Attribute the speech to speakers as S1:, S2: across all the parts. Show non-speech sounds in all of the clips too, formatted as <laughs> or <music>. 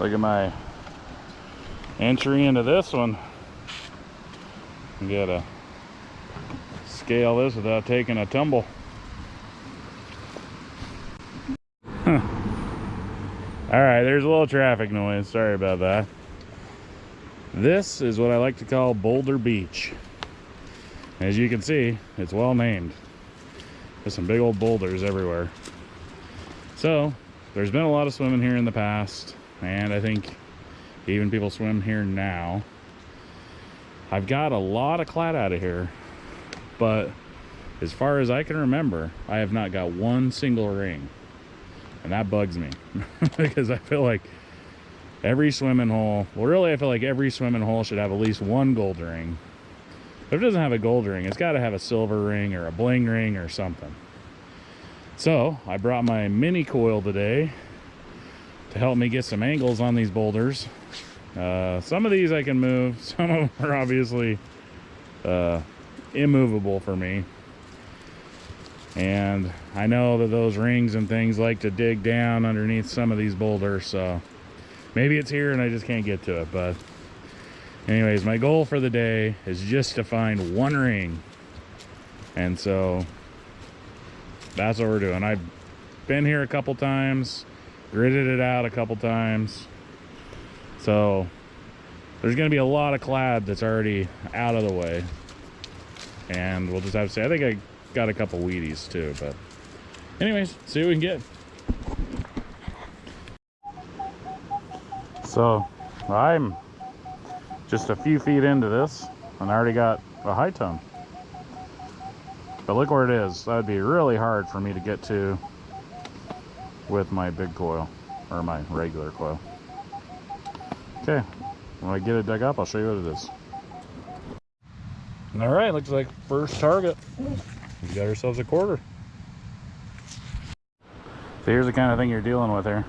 S1: Look at my entry into this one. You gotta scale this without taking a tumble. Huh. All right, there's a little traffic noise. Sorry about that. This is what I like to call Boulder Beach. As you can see, it's well named. There's some big old boulders everywhere. So, there's been a lot of swimming here in the past, and I think even people swim here now. I've got a lot of clad out of here, but as far as I can remember, I have not got one single ring. And that bugs me <laughs> because I feel like every swimming hole, well, really, I feel like every swimming hole should have at least one gold ring. If it doesn't have a gold ring, it's got to have a silver ring or a bling ring or something. So I brought my mini coil today to help me get some angles on these boulders. Uh, some of these I can move. <laughs> Some of them are obviously uh, immovable for me. And I know that those rings and things like to dig down underneath some of these boulders. So maybe it's here and I just can't get to it. But anyways, my goal for the day is just to find one ring. And so that's what we're doing. I've been here a couple times gridded it out a couple times. So there's going to be a lot of clad that's already out of the way. And we'll just have to say, I think I got a couple wheaties too, but anyways, see what we can get. So I'm just a few feet into this and I already got a high tone. But look where it is. That'd be really hard for me to get to with my big coil or my regular coil. Okay, when I get it dug up, I'll show you what it is. All right, looks like first target. We got ourselves a quarter. So here's the kind of thing you're dealing with here.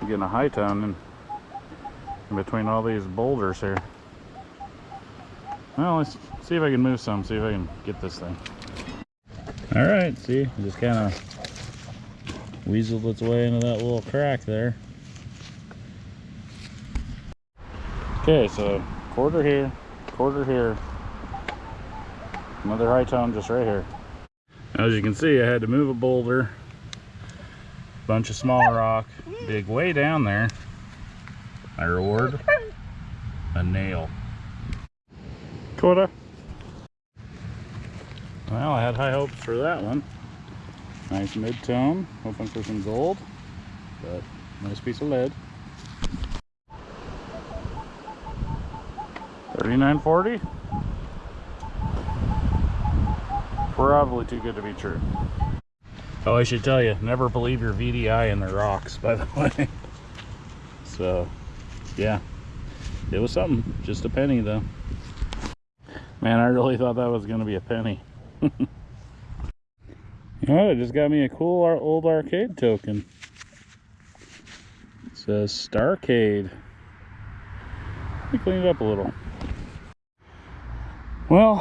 S1: You're getting a high tone in, in between all these boulders here. Well, let's see if I can move some, see if I can get this thing. All right, see, it just kind of weaseled its way into that little crack there. Okay, so quarter here, quarter here, another high tone just right here. As you can see, I had to move a boulder, bunch of small rock, dig way down there. My reward, a nail. Quarter. Well, I had high hopes for that one. Nice mid-tone, hoping for some gold, but nice piece of lead. 3940. Probably too good to be true. Oh, I should tell you, never believe your VDI in the rocks, by the <laughs> way. So, yeah, it was something. Just a penny, though. Man, I really thought that was going to be a penny. Know, <laughs> oh, it just got me a cool old arcade token. It says Starcade. Let me clean it up a little. Well,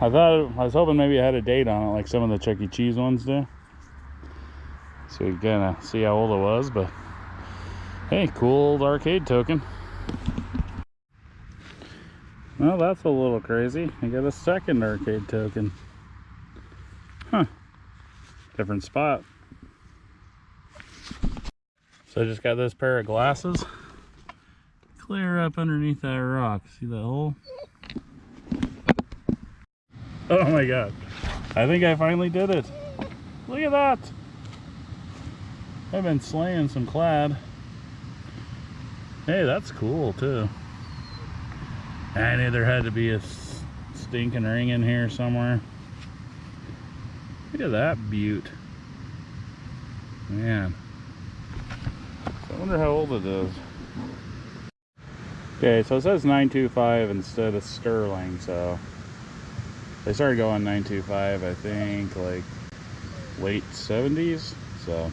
S1: I thought I was hoping maybe I had a date on it, like some of the Chuck E. Cheese ones do. So we of see how old it was, but hey, cool old arcade token. Well, that's a little crazy. I got a second arcade token. Huh. Different spot. So I just got this pair of glasses. Clear up underneath that rock. See that hole? Oh my god. I think I finally did it. Look at that. I've been slaying some clad. Hey, that's cool too. I knew there had to be a stinking ring in here somewhere. Look at that beaut. Man. I wonder how old it is. Okay, so it says 925 instead of Sterling, so they started going 925, I think, like late 70s. So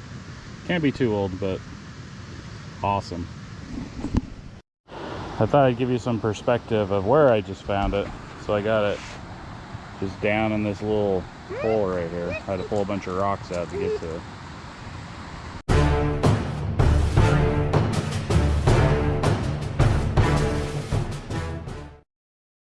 S1: can't be too old, but awesome. I thought I'd give you some perspective of where I just found it. So I got it just down in this little hole right here. I had to pull a bunch of rocks out to get to it.